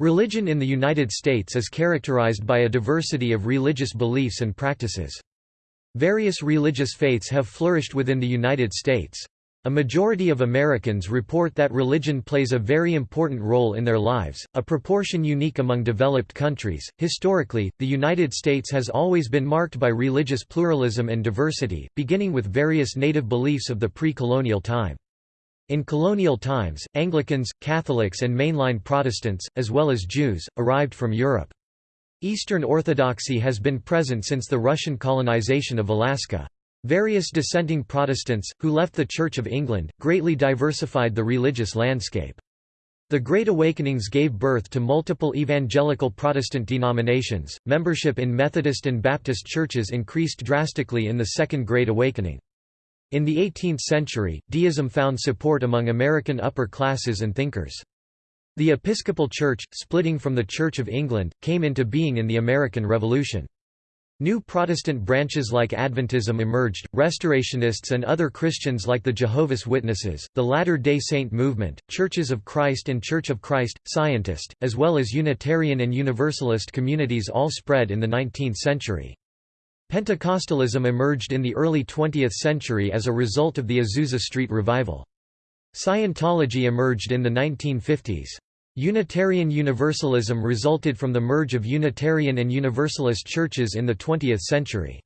Religion in the United States is characterized by a diversity of religious beliefs and practices. Various religious faiths have flourished within the United States. A majority of Americans report that religion plays a very important role in their lives, a proportion unique among developed countries. Historically, the United States has always been marked by religious pluralism and diversity, beginning with various native beliefs of the pre colonial time. In colonial times, Anglicans, Catholics and mainline Protestants, as well as Jews, arrived from Europe. Eastern Orthodoxy has been present since the Russian colonization of Alaska. Various dissenting Protestants, who left the Church of England, greatly diversified the religious landscape. The Great Awakenings gave birth to multiple evangelical Protestant denominations. Membership in Methodist and Baptist churches increased drastically in the Second Great Awakening. In the 18th century, deism found support among American upper classes and thinkers. The Episcopal Church, splitting from the Church of England, came into being in the American Revolution. New Protestant branches like Adventism emerged, Restorationists and other Christians like the Jehovah's Witnesses, the Latter-day Saint movement, Churches of Christ and Church of Christ, Scientist, as well as Unitarian and Universalist communities all spread in the 19th century. Pentecostalism emerged in the early 20th century as a result of the Azusa Street Revival. Scientology emerged in the 1950s. Unitarian Universalism resulted from the merge of Unitarian and Universalist churches in the 20th century.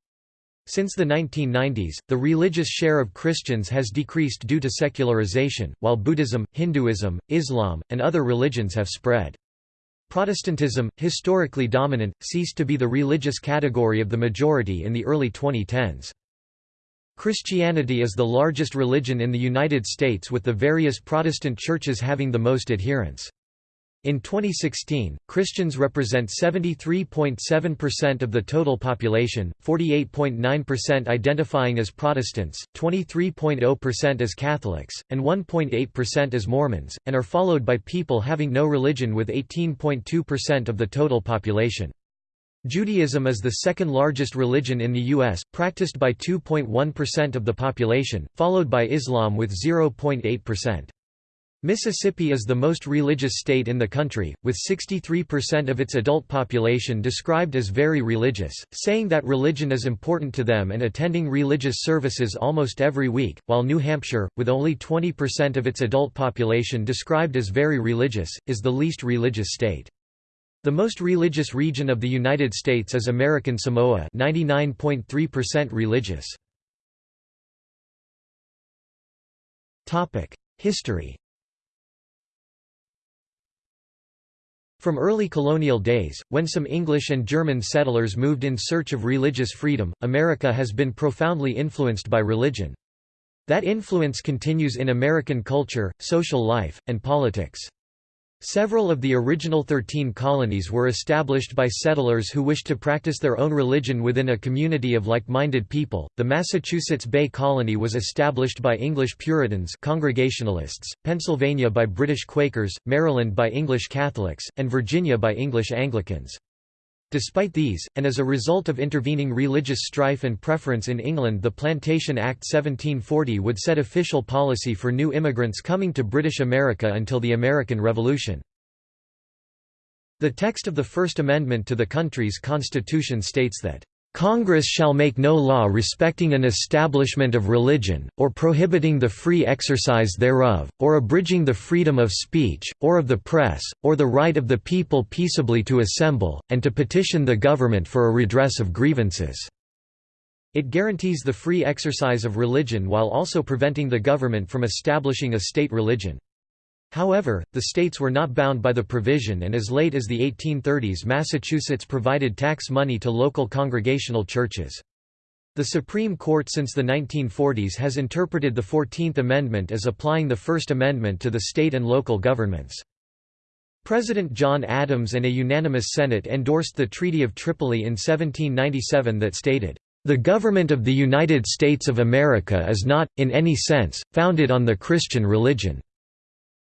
Since the 1990s, the religious share of Christians has decreased due to secularization, while Buddhism, Hinduism, Islam, and other religions have spread. Protestantism, historically dominant, ceased to be the religious category of the majority in the early 2010s. Christianity is the largest religion in the United States with the various Protestant churches having the most adherents. In 2016, Christians represent 73.7% of the total population, 48.9% identifying as Protestants, 23.0% as Catholics, and 1.8% as Mormons, and are followed by people having no religion with 18.2% of the total population. Judaism is the second largest religion in the U.S., practiced by 2.1% of the population, followed by Islam with 0.8%. Mississippi is the most religious state in the country, with 63% of its adult population described as very religious, saying that religion is important to them and attending religious services almost every week, while New Hampshire, with only 20% of its adult population described as very religious, is the least religious state. The most religious region of the United States is American Samoa 99.3% religious. History From early colonial days, when some English and German settlers moved in search of religious freedom, America has been profoundly influenced by religion. That influence continues in American culture, social life, and politics. Several of the original thirteen colonies were established by settlers who wished to practice their own religion within a community of like-minded people. The Massachusetts Bay Colony was established by English Puritans, Congregationalists, Pennsylvania by British Quakers, Maryland by English Catholics, and Virginia by English Anglicans. Despite these, and as a result of intervening religious strife and preference in England the Plantation Act 1740 would set official policy for new immigrants coming to British America until the American Revolution. The text of the First Amendment to the country's constitution states that Congress shall make no law respecting an establishment of religion, or prohibiting the free exercise thereof, or abridging the freedom of speech, or of the press, or the right of the people peaceably to assemble, and to petition the government for a redress of grievances." It guarantees the free exercise of religion while also preventing the government from establishing a state religion. However, the states were not bound by the provision and as late as the 1830s Massachusetts provided tax money to local congregational churches. The Supreme Court since the 1940s has interpreted the Fourteenth Amendment as applying the First Amendment to the state and local governments. President John Adams and a unanimous Senate endorsed the Treaty of Tripoli in 1797 that stated, "...the government of the United States of America is not, in any sense, founded on the Christian religion."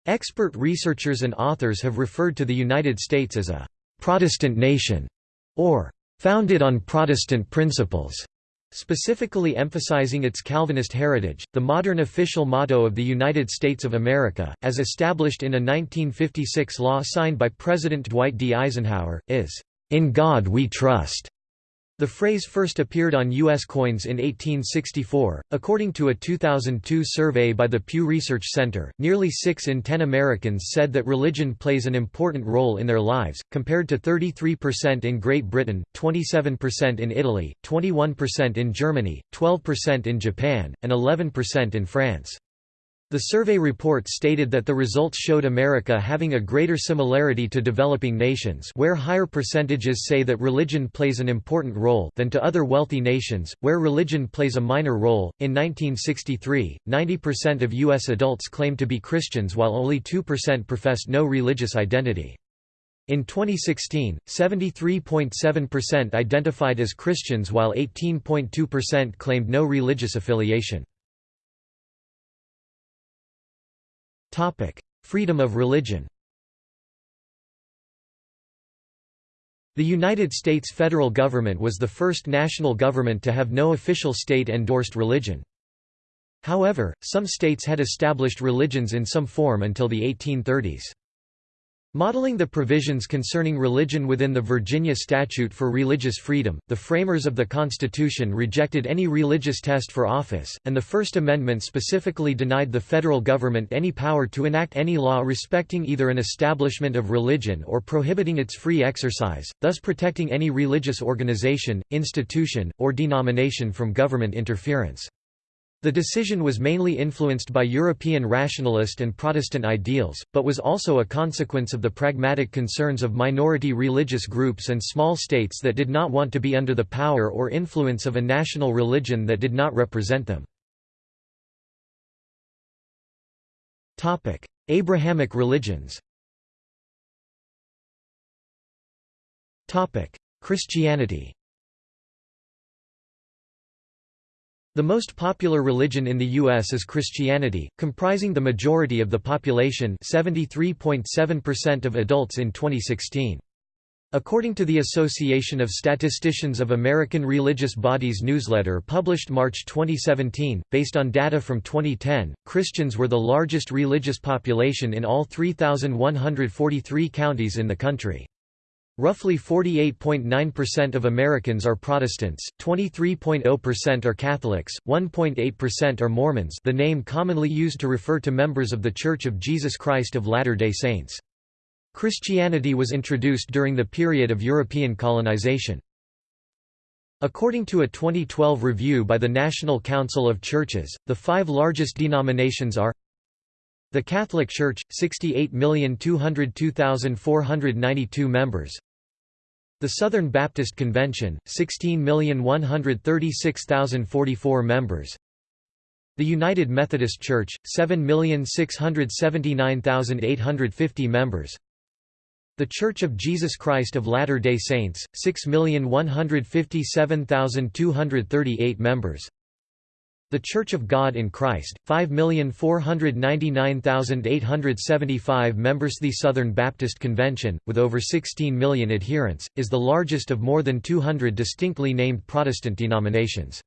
Expert researchers and authors have referred to the United States as a «Protestant nation» or «founded on Protestant principles». Specifically emphasizing its Calvinist heritage, the modern official motto of the United States of America, as established in a 1956 law signed by President Dwight D. Eisenhower, is, "'In God We Trust'". The phrase first appeared on U.S. coins in 1864. According to a 2002 survey by the Pew Research Center, nearly 6 in 10 Americans said that religion plays an important role in their lives, compared to 33% in Great Britain, 27% in Italy, 21% in Germany, 12% in Japan, and 11% in France. The survey report stated that the results showed America having a greater similarity to developing nations where higher percentages say that religion plays an important role than to other wealthy nations, where religion plays a minor role. In 1963, 90% of U.S. adults claimed to be Christians while only 2% professed no religious identity. In 2016, 73.7% identified as Christians while 18.2% claimed no religious affiliation. Freedom of religion The United States federal government was the first national government to have no official state-endorsed religion. However, some states had established religions in some form until the 1830s. Modeling the provisions concerning religion within the Virginia Statute for Religious Freedom, the framers of the Constitution rejected any religious test for office, and the First Amendment specifically denied the federal government any power to enact any law respecting either an establishment of religion or prohibiting its free exercise, thus protecting any religious organization, institution, or denomination from government interference. The decision was mainly influenced by European rationalist and Protestant ideals, but was also a consequence of the pragmatic concerns of minority religious groups and small states that did not want to be under the power or influence of a national religion that did not represent them. Abrahamic religions Christianity The most popular religion in the U.S. is Christianity, comprising the majority of the population 73.7% of adults in 2016. According to the Association of Statisticians of American Religious Bodies newsletter published March 2017, based on data from 2010, Christians were the largest religious population in all 3,143 counties in the country. Roughly 48.9% of Americans are Protestants, 23.0% are Catholics, 1.8% are Mormons the name commonly used to refer to members of The Church of Jesus Christ of Latter-day Saints. Christianity was introduced during the period of European colonization. According to a 2012 review by the National Council of Churches, the five largest denominations are the Catholic Church, 68,202,492 members the Southern Baptist Convention, 16,136,044 members. The United Methodist Church, 7,679,850 members. The Church of Jesus Christ of Latter-day Saints, 6,157,238 members the Church of God in Christ, 5,499,875 members The Southern Baptist Convention, with over 16 million adherents, is the largest of more than 200 distinctly named Protestant denominations.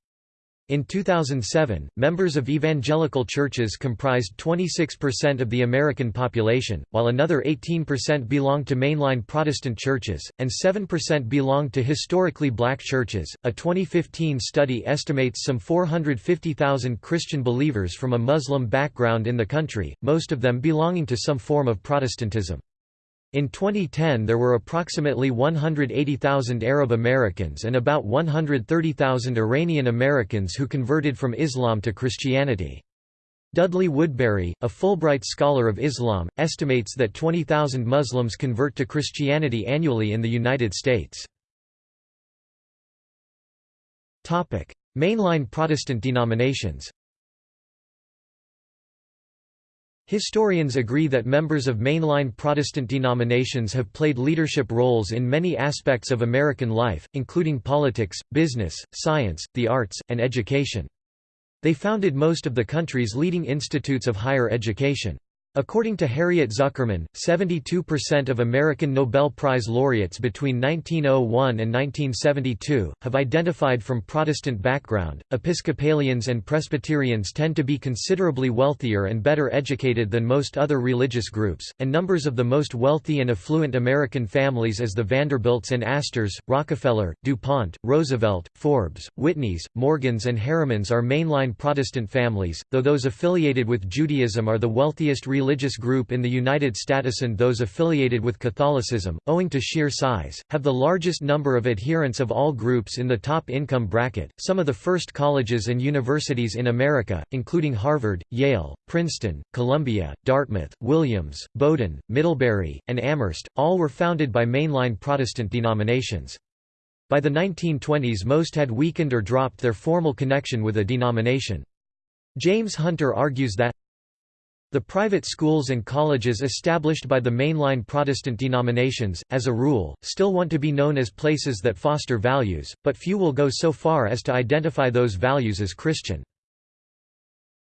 In 2007, members of evangelical churches comprised 26% of the American population, while another 18% belonged to mainline Protestant churches, and 7% belonged to historically black churches. A 2015 study estimates some 450,000 Christian believers from a Muslim background in the country, most of them belonging to some form of Protestantism. In 2010 there were approximately 180,000 Arab Americans and about 130,000 Iranian Americans who converted from Islam to Christianity. Dudley Woodberry, a Fulbright scholar of Islam, estimates that 20,000 Muslims convert to Christianity annually in the United States. Mainline Protestant denominations Historians agree that members of mainline Protestant denominations have played leadership roles in many aspects of American life, including politics, business, science, the arts, and education. They founded most of the country's leading institutes of higher education. According to Harriet Zuckerman, 72% of American Nobel Prize laureates between 1901 and 1972 have identified from Protestant background. Episcopalians and Presbyterians tend to be considerably wealthier and better educated than most other religious groups, and numbers of the most wealthy and affluent American families as the Vanderbilts and Astors, Rockefeller, DuPont, Roosevelt, Forbes, Whitneys, Morgans and Harrimans are mainline Protestant families, though those affiliated with Judaism are the wealthiest group in the United States and those affiliated with Catholicism, owing to sheer size, have the largest number of adherents of all groups in the top income bracket. Some of the first colleges and universities in America, including Harvard, Yale, Princeton, Columbia, Dartmouth, Williams, Bowdoin, Middlebury, and Amherst, all were founded by mainline Protestant denominations. By the 1920s most had weakened or dropped their formal connection with a denomination. James Hunter argues that the private schools and colleges established by the mainline Protestant denominations, as a rule, still want to be known as places that foster values, but few will go so far as to identify those values as Christian.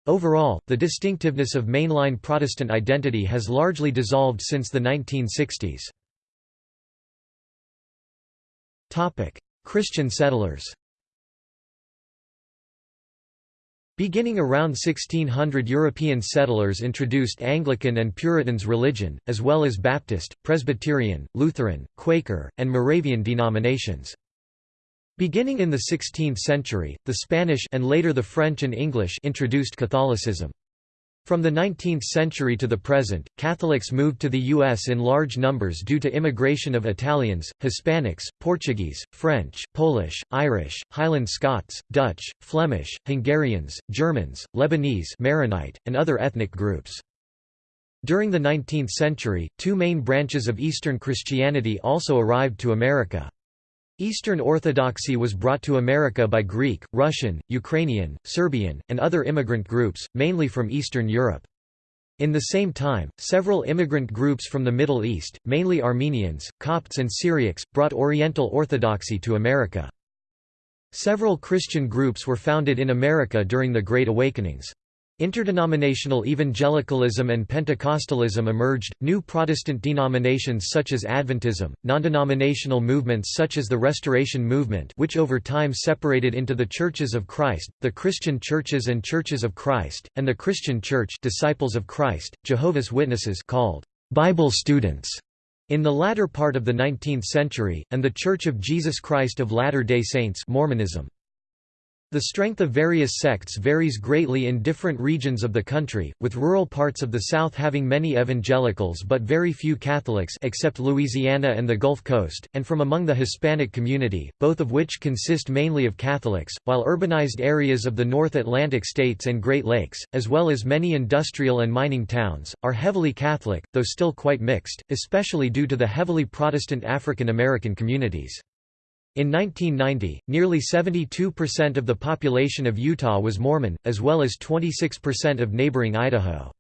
Overall, the distinctiveness of mainline Protestant identity has largely dissolved since the 1960s. Christian settlers Beginning around 1600 European settlers introduced Anglican and Puritans religion, as well as Baptist, Presbyterian, Lutheran, Quaker, and Moravian denominations. Beginning in the 16th century, the Spanish and later the French and English introduced Catholicism. From the 19th century to the present, Catholics moved to the U.S. in large numbers due to immigration of Italians, Hispanics, Portuguese, French, Polish, Irish, Highland Scots, Dutch, Flemish, Hungarians, Germans, Lebanese Maronite, and other ethnic groups. During the 19th century, two main branches of Eastern Christianity also arrived to America. Eastern Orthodoxy was brought to America by Greek, Russian, Ukrainian, Serbian, and other immigrant groups, mainly from Eastern Europe. In the same time, several immigrant groups from the Middle East, mainly Armenians, Copts and Syriacs, brought Oriental Orthodoxy to America. Several Christian groups were founded in America during the Great Awakenings. Interdenominational evangelicalism and Pentecostalism emerged, new Protestant denominations such as Adventism, non-denominational movements such as the Restoration Movement which over time separated into the Churches of Christ, the Christian Churches and Churches of Christ, and the Christian Church Disciples of Christ, Jehovah's Witnesses called Bible students in the latter part of the 19th century, and the Church of Jesus Christ of Latter-day Saints Mormonism. The strength of various sects varies greatly in different regions of the country, with rural parts of the South having many evangelicals but very few Catholics except Louisiana and the Gulf Coast, and from among the Hispanic community, both of which consist mainly of Catholics, while urbanized areas of the North Atlantic states and Great Lakes, as well as many industrial and mining towns, are heavily Catholic, though still quite mixed, especially due to the heavily Protestant African American communities. In 1990, nearly 72% of the population of Utah was Mormon, as well as 26% of neighboring Idaho.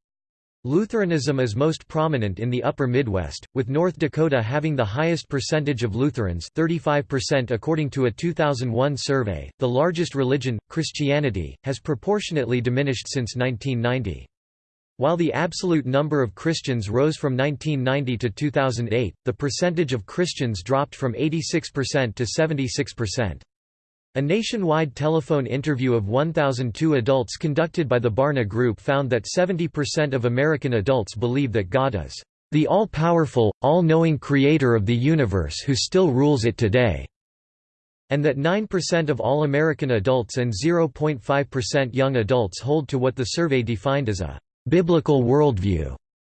Lutheranism is most prominent in the upper Midwest, with North Dakota having the highest percentage of Lutherans 35% according to a 2001 survey. The largest religion, Christianity, has proportionately diminished since 1990. While the absolute number of Christians rose from 1990 to 2008, the percentage of Christians dropped from 86% to 76%. A nationwide telephone interview of 1,002 adults conducted by the Barna Group found that 70% of American adults believe that God is the all-powerful, all-knowing creator of the universe who still rules it today, and that 9% of all American adults and 0.5% young adults hold to what the survey defined as a biblical worldview.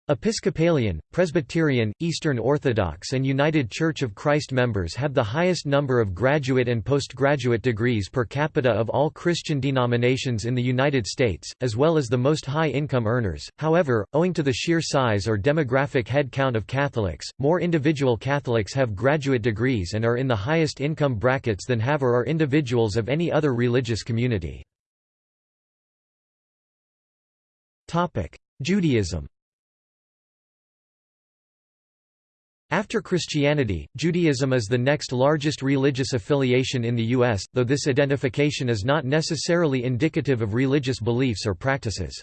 Episcopalian, Presbyterian, Eastern Orthodox and United Church of Christ members have the highest number of graduate and postgraduate degrees per capita of all Christian denominations in the United States, as well as the most high-income earners. However, owing to the sheer size or demographic head count of Catholics, more individual Catholics have graduate degrees and are in the highest income brackets than have or are individuals of any other religious community. Judaism After Christianity, Judaism is the next largest religious affiliation in the U.S., though this identification is not necessarily indicative of religious beliefs or practices.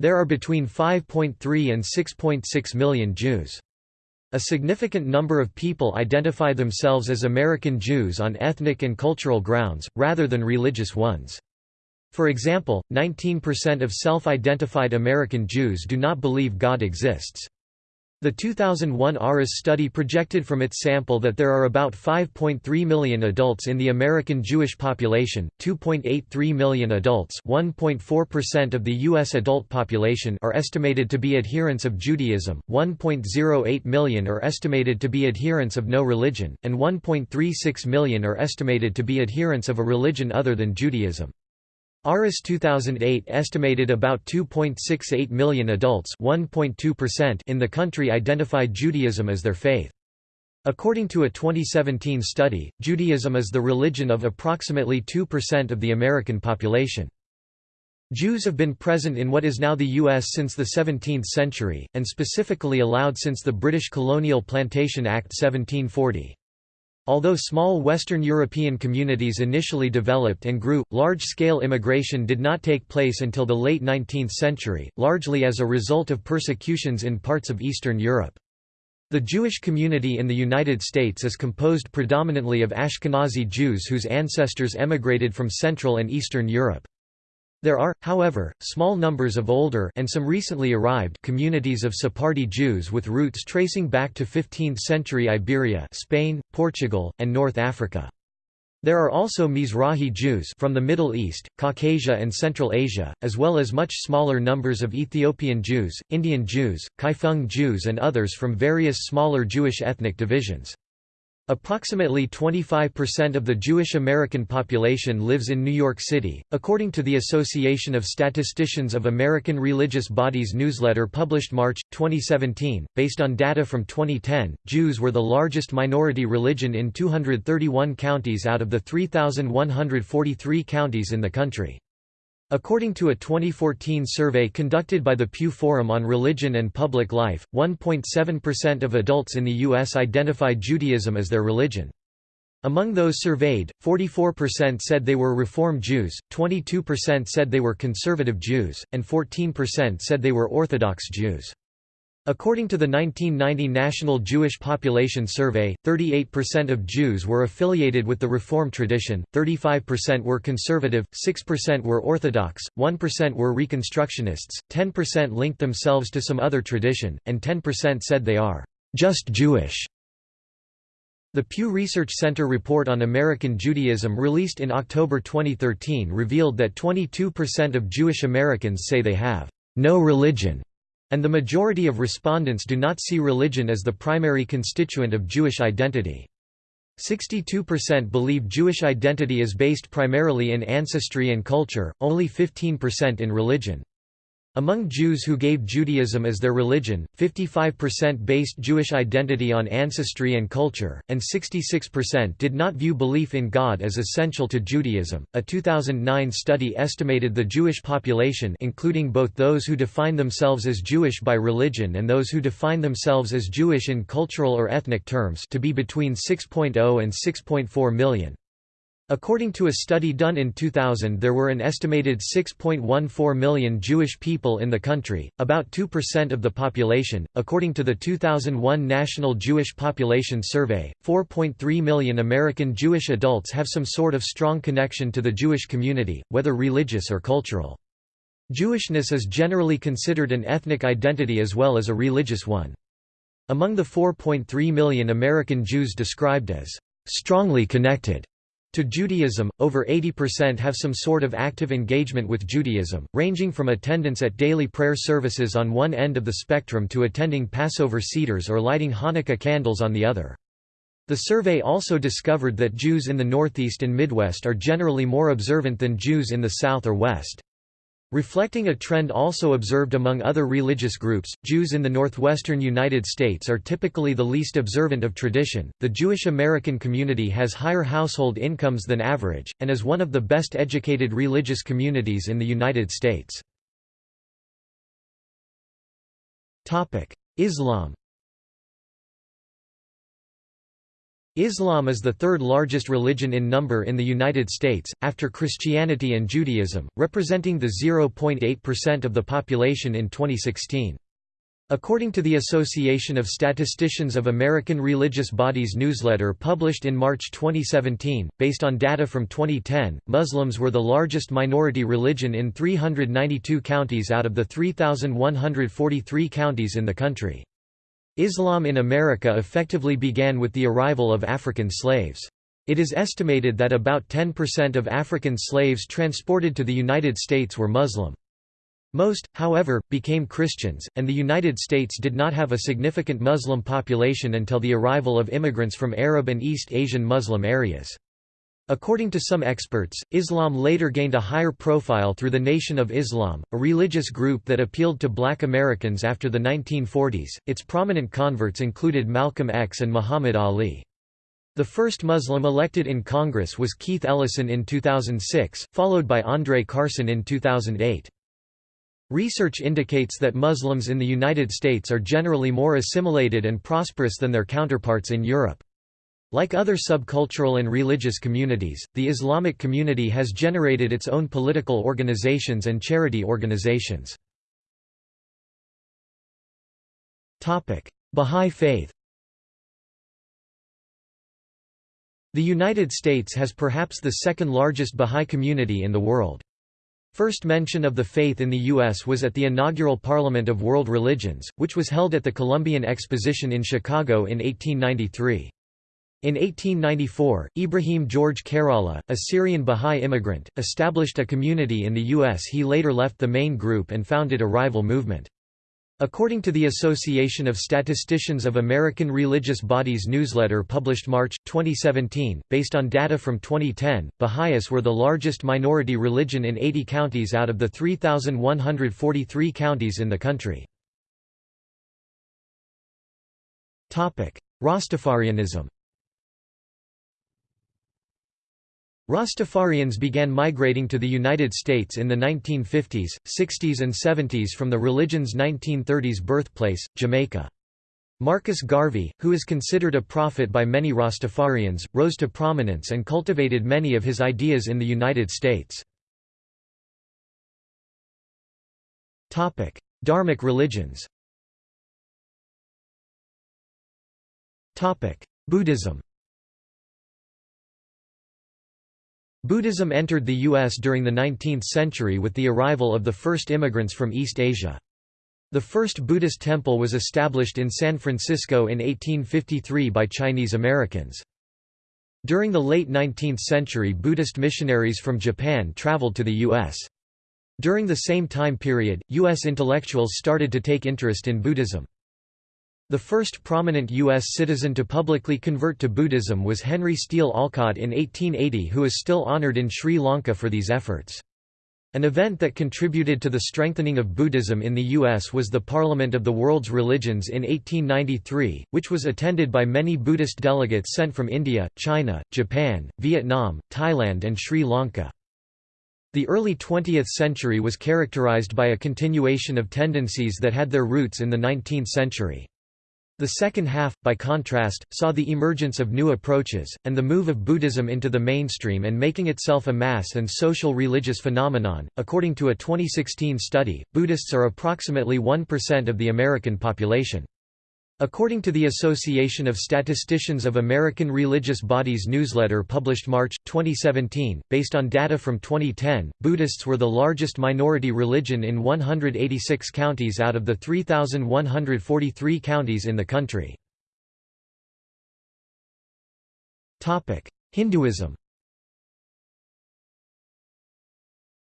There are between 5.3 and 6.6 million Jews. A significant number of people identify themselves as American Jews on ethnic and cultural grounds, rather than religious ones. For example, 19% of self-identified American Jews do not believe God exists. The 2001 ARIS study projected from its sample that there are about 5.3 million adults in the American Jewish population, 2.83 million adults 1.4% of the U.S. adult population are estimated to be adherents of Judaism, 1.08 million are estimated to be adherents of no religion, and 1.36 million are estimated to be adherents of a religion other than Judaism. ARIS 2008 estimated about 2.68 million adults in the country identified Judaism as their faith. According to a 2017 study, Judaism is the religion of approximately 2% of the American population. Jews have been present in what is now the U.S. since the 17th century, and specifically allowed since the British Colonial Plantation Act 1740. Although small Western European communities initially developed and grew, large-scale immigration did not take place until the late 19th century, largely as a result of persecutions in parts of Eastern Europe. The Jewish community in the United States is composed predominantly of Ashkenazi Jews whose ancestors emigrated from Central and Eastern Europe. There are, however, small numbers of older and some recently arrived communities of Sephardi Jews with roots tracing back to 15th-century Iberia Spain, Portugal, and North Africa. There are also Mizrahi Jews from the Middle East, Caucasia and Central Asia, as well as much smaller numbers of Ethiopian Jews, Indian Jews, Kaifeng Jews and others from various smaller Jewish ethnic divisions. Approximately 25% of the Jewish American population lives in New York City. According to the Association of Statisticians of American Religious Bodies newsletter published March 2017, based on data from 2010, Jews were the largest minority religion in 231 counties out of the 3,143 counties in the country. According to a 2014 survey conducted by the Pew Forum on Religion and Public Life, 1.7% of adults in the U.S. identify Judaism as their religion. Among those surveyed, 44% said they were Reform Jews, 22% said they were Conservative Jews, and 14% said they were Orthodox Jews. According to the 1990 National Jewish Population Survey, 38% of Jews were affiliated with the Reform tradition, 35% were conservative, 6% were Orthodox, 1% were Reconstructionists, 10% linked themselves to some other tradition, and 10% said they are just Jewish. The Pew Research Center report on American Judaism released in October 2013 revealed that 22% of Jewish Americans say they have no religion and the majority of respondents do not see religion as the primary constituent of Jewish identity. 62% believe Jewish identity is based primarily in ancestry and culture, only 15% in religion. Among Jews who gave Judaism as their religion, 55% based Jewish identity on ancestry and culture, and 66% did not view belief in God as essential to Judaism. A 2009 study estimated the Jewish population, including both those who define themselves as Jewish by religion and those who define themselves as Jewish in cultural or ethnic terms, to be between 6.0 and 6.4 million. According to a study done in 2000 there were an estimated 6.14 million Jewish people in the country, about 2% of the population. According to the 2001 National Jewish Population Survey, 4.3 million American Jewish adults have some sort of strong connection to the Jewish community, whether religious or cultural. Jewishness is generally considered an ethnic identity as well as a religious one. Among the 4.3 million American Jews described as strongly connected to Judaism, over 80% have some sort of active engagement with Judaism, ranging from attendance at daily prayer services on one end of the spectrum to attending Passover seders or lighting Hanukkah candles on the other. The survey also discovered that Jews in the Northeast and Midwest are generally more observant than Jews in the South or West. Reflecting a trend also observed among other religious groups, Jews in the northwestern United States are typically the least observant of tradition. The Jewish American community has higher household incomes than average, and is one of the best educated religious communities in the United States. Islam Islam is the third largest religion in number in the United States, after Christianity and Judaism, representing the 0.8% of the population in 2016. According to the Association of Statisticians of American Religious Bodies newsletter published in March 2017, based on data from 2010, Muslims were the largest minority religion in 392 counties out of the 3,143 counties in the country. Islam in America effectively began with the arrival of African slaves. It is estimated that about 10% of African slaves transported to the United States were Muslim. Most, however, became Christians, and the United States did not have a significant Muslim population until the arrival of immigrants from Arab and East Asian Muslim areas. According to some experts, Islam later gained a higher profile through the Nation of Islam, a religious group that appealed to black Americans after the 1940s. Its prominent converts included Malcolm X and Muhammad Ali. The first Muslim elected in Congress was Keith Ellison in 2006, followed by Andre Carson in 2008. Research indicates that Muslims in the United States are generally more assimilated and prosperous than their counterparts in Europe. Like other subcultural and religious communities, the Islamic community has generated its own political organizations and charity organizations. Bahá'í Faith The United States has perhaps the second largest Bahá'í community in the world. First mention of the faith in the U.S. was at the inaugural Parliament of World Religions, which was held at the Columbian Exposition in Chicago in 1893. In 1894, Ibrahim George Khairallah, a Syrian Bahá'í immigrant, established a community in the U.S. He later left the main group and founded a rival movement. According to the Association of Statisticians of American Religious Bodies newsletter published March, 2017, based on data from 2010, Baha'is were the largest minority religion in 80 counties out of the 3,143 counties in the country. Rastafarianism Rastafarians began migrating to the United States in the 1950s, 60s and 70s from the religion's 1930s birthplace, Jamaica. Marcus Garvey, who is considered a prophet by many Rastafarians, rose to prominence and cultivated many of his ideas in the United States. Dharmic religions Buddhism Buddhism entered the U.S. during the 19th century with the arrival of the first immigrants from East Asia. The first Buddhist temple was established in San Francisco in 1853 by Chinese Americans. During the late 19th century Buddhist missionaries from Japan traveled to the U.S. During the same time period, U.S. intellectuals started to take interest in Buddhism. The first prominent U.S. citizen to publicly convert to Buddhism was Henry Steel Olcott in 1880 who is still honored in Sri Lanka for these efforts. An event that contributed to the strengthening of Buddhism in the U.S. was the Parliament of the World's Religions in 1893, which was attended by many Buddhist delegates sent from India, China, Japan, Vietnam, Thailand and Sri Lanka. The early 20th century was characterized by a continuation of tendencies that had their roots in the 19th century. The second half, by contrast, saw the emergence of new approaches, and the move of Buddhism into the mainstream and making itself a mass and social religious phenomenon. According to a 2016 study, Buddhists are approximately 1% of the American population. According to the Association of Statisticians of American Religious Bodies newsletter published March, 2017, based on data from 2010, Buddhists were the largest minority religion in 186 counties out of the 3,143 counties in the country. Hinduism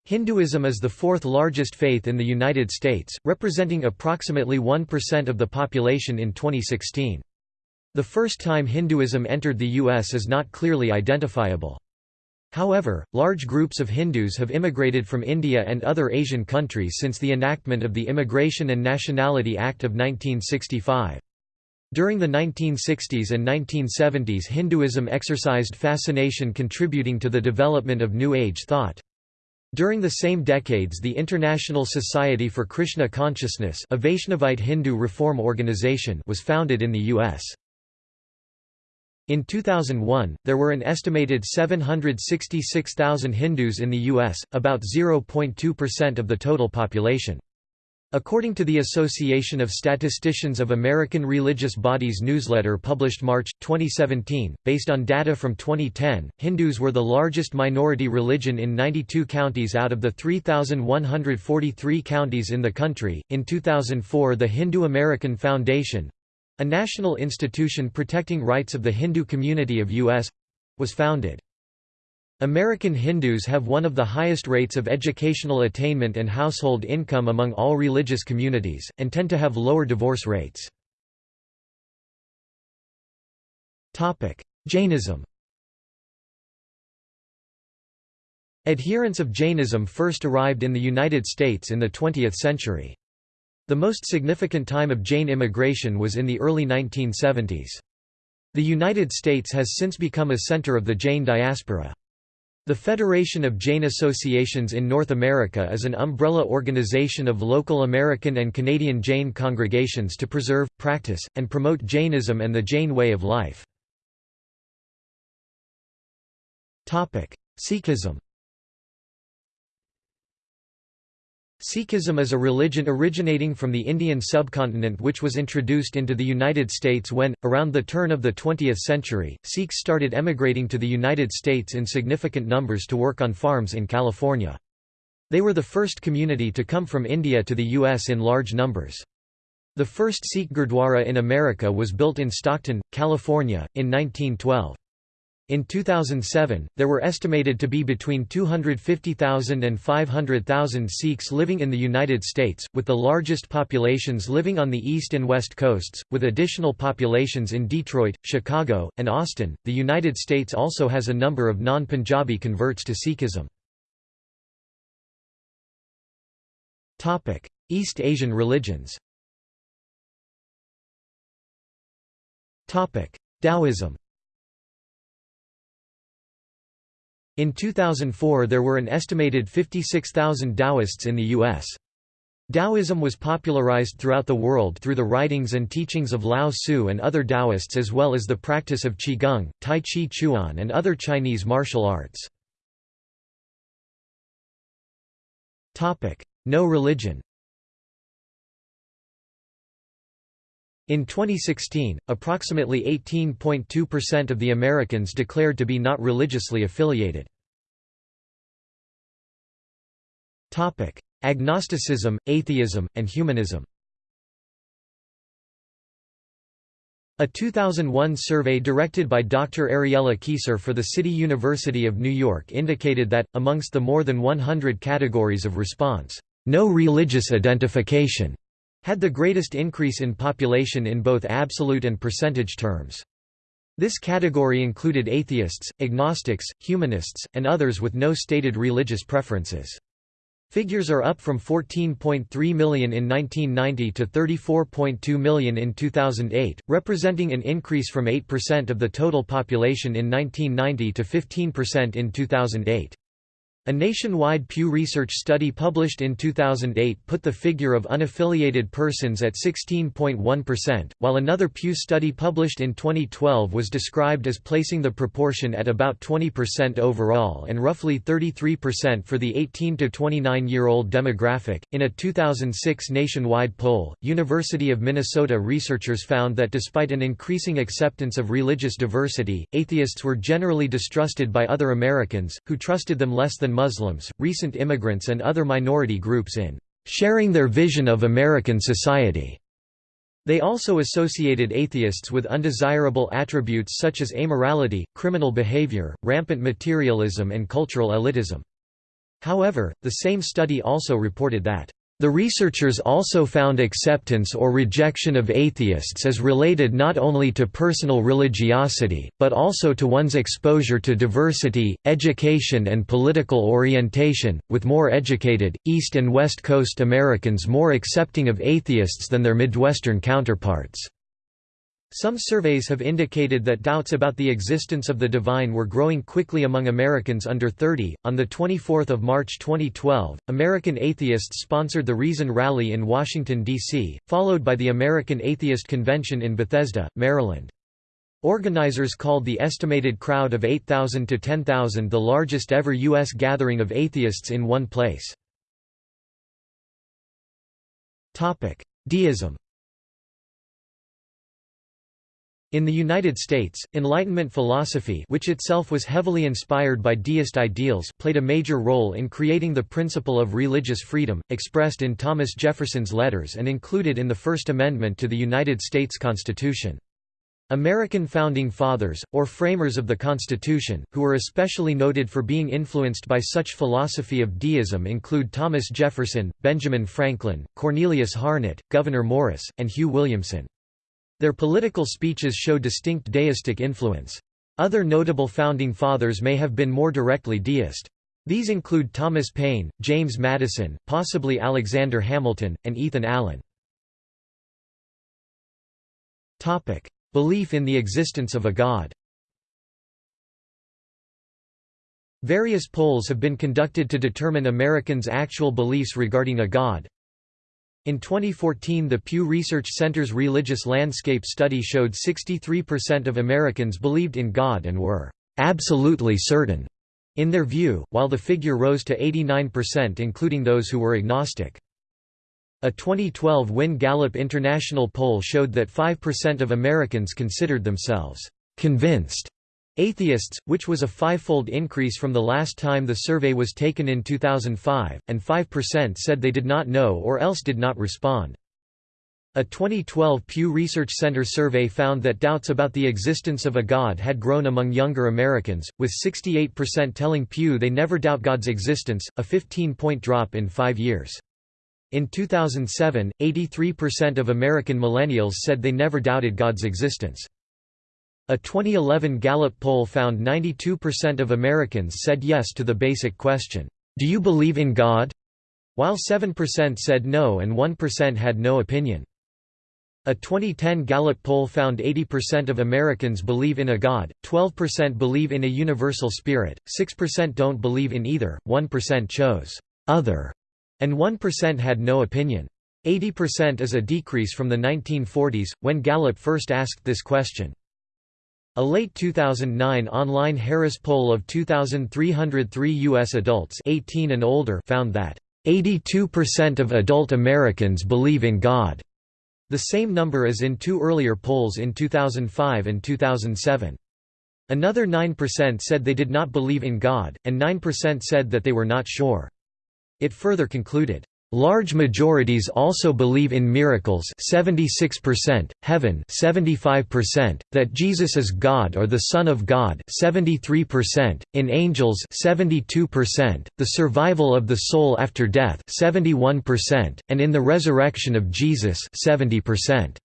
Hinduism is the fourth largest faith in the United States, representing approximately 1% of the population in 2016. The first time Hinduism entered the U.S. is not clearly identifiable. However, large groups of Hindus have immigrated from India and other Asian countries since the enactment of the Immigration and Nationality Act of 1965. During the 1960s and 1970s Hinduism exercised fascination contributing to the development of New Age thought. During the same decades the International Society for Krishna Consciousness a Vaishnavite Hindu reform organization was founded in the U.S. In 2001, there were an estimated 766,000 Hindus in the U.S., about 0.2% of the total population. According to the Association of Statisticians of American Religious Bodies newsletter published March, 2017, based on data from 2010, Hindus were the largest minority religion in 92 counties out of the 3,143 counties in the country. In 2004, the Hindu American Foundation a national institution protecting rights of the Hindu community of U.S. was founded. American Hindus have one of the highest rates of educational attainment and household income among all religious communities, and tend to have lower divorce rates. Jainism Adherents of Jainism first arrived in the United States in the 20th century. The most significant time of Jain immigration was in the early 1970s. The United States has since become a center of the Jain diaspora. The Federation of Jain Associations in North America is an umbrella organization of local American and Canadian Jain congregations to preserve, practice, and promote Jainism and the Jain way of life. Sikhism Sikhism is a religion originating from the Indian subcontinent which was introduced into the United States when, around the turn of the 20th century, Sikhs started emigrating to the United States in significant numbers to work on farms in California. They were the first community to come from India to the U.S. in large numbers. The first Sikh Gurdwara in America was built in Stockton, California, in 1912. In 2007, there were estimated to be between 250,000 and 500,000 Sikhs living in the United States, with the largest populations living on the east and west coasts, with additional populations in Detroit, Chicago, and Austin. The United States also has a number of non Punjabi converts to Sikhism. East Asian religions Taoism In 2004 there were an estimated 56,000 Taoists in the U.S. Taoism was popularized throughout the world through the writings and teachings of Lao Tzu and other Taoists as well as the practice of Qigong, Tai Chi Chuan and other Chinese martial arts. No religion In 2016, approximately 18.2% of the Americans declared to be not religiously affiliated. Topic: Agnosticism, atheism, and humanism A 2001 survey directed by Dr. Ariela Keysar for the City University of New York indicated that, amongst the more than 100 categories of response, no religious identification had the greatest increase in population in both absolute and percentage terms. This category included atheists, agnostics, humanists, and others with no stated religious preferences. Figures are up from 14.3 million in 1990 to 34.2 million in 2008, representing an increase from 8% of the total population in 1990 to 15% in 2008. A nationwide Pew Research study published in 2008 put the figure of unaffiliated persons at 16.1%, while another Pew study published in 2012 was described as placing the proportion at about 20% overall and roughly 33% for the 18 to 29 year old demographic. In a 2006 nationwide poll, University of Minnesota researchers found that despite an increasing acceptance of religious diversity, atheists were generally distrusted by other Americans, who trusted them less than Muslims, recent immigrants and other minority groups in sharing their vision of American society. They also associated atheists with undesirable attributes such as amorality, criminal behavior, rampant materialism and cultural elitism. However, the same study also reported that the researchers also found acceptance or rejection of atheists as related not only to personal religiosity, but also to one's exposure to diversity, education and political orientation, with more educated, East and West Coast Americans more accepting of atheists than their Midwestern counterparts. Some surveys have indicated that doubts about the existence of the divine were growing quickly among Americans under 30. On the 24th of March 2012, American atheists sponsored the Reason Rally in Washington D.C., followed by the American Atheist Convention in Bethesda, Maryland. Organizers called the estimated crowd of 8,000 to 10,000 the largest ever U.S. gathering of atheists in one place. Deism In the United States, Enlightenment philosophy which itself was heavily inspired by deist ideals played a major role in creating the principle of religious freedom, expressed in Thomas Jefferson's letters and included in the First Amendment to the United States Constitution. American Founding Fathers, or framers of the Constitution, who were especially noted for being influenced by such philosophy of deism include Thomas Jefferson, Benjamin Franklin, Cornelius Harnett, Gouverneur Morris, and Hugh Williamson. Their political speeches show distinct deistic influence. Other notable founding fathers may have been more directly deist. These include Thomas Paine, James Madison, possibly Alexander Hamilton, and Ethan Allen. Belief in the existence of a god Various polls have been conducted to determine Americans' actual beliefs regarding a god. In 2014 the Pew Research Center's Religious Landscape Study showed 63% of Americans believed in God and were «absolutely certain» in their view, while the figure rose to 89% including those who were agnostic. A 2012 WIN Gallup International poll showed that 5% of Americans considered themselves «convinced» Atheists, which was a fivefold increase from the last time the survey was taken in 2005, and 5% said they did not know or else did not respond. A 2012 Pew Research Center survey found that doubts about the existence of a God had grown among younger Americans, with 68% telling Pew they never doubt God's existence, a 15-point drop in five years. In 2007, 83% of American millennials said they never doubted God's existence. A 2011 Gallup poll found 92% of Americans said yes to the basic question, "'Do you believe in God?' while 7% said no and 1% had no opinion. A 2010 Gallup poll found 80% of Americans believe in a God, 12% believe in a universal spirit, 6% don't believe in either, 1% chose other, and 1% had no opinion. 80% is a decrease from the 1940s, when Gallup first asked this question. A late 2009 online Harris poll of 2,303 U.S. adults 18 and older found that 82% of adult Americans believe in God. The same number as in two earlier polls in 2005 and 2007. Another 9% said they did not believe in God, and 9% said that they were not sure. It further concluded, Large majorities also believe in miracles 76%, heaven 75%, that Jesus is God or the Son of God 73%, in angels 72%, the survival of the soul after death 71%, and in the resurrection of Jesus 70%.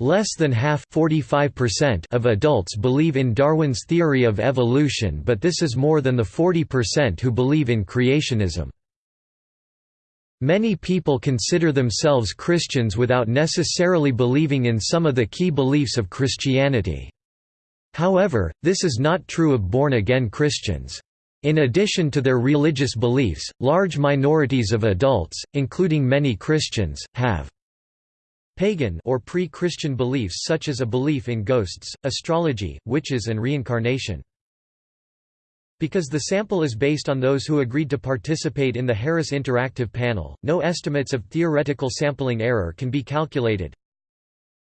Less than half of adults believe in Darwin's theory of evolution but this is more than the 40% who believe in creationism. Many people consider themselves Christians without necessarily believing in some of the key beliefs of Christianity. However, this is not true of born-again Christians. In addition to their religious beliefs, large minorities of adults, including many Christians, have pagan or pre-Christian beliefs such as a belief in ghosts, astrology, witches and reincarnation. Because the sample is based on those who agreed to participate in the Harris Interactive Panel, no estimates of theoretical sampling error can be calculated.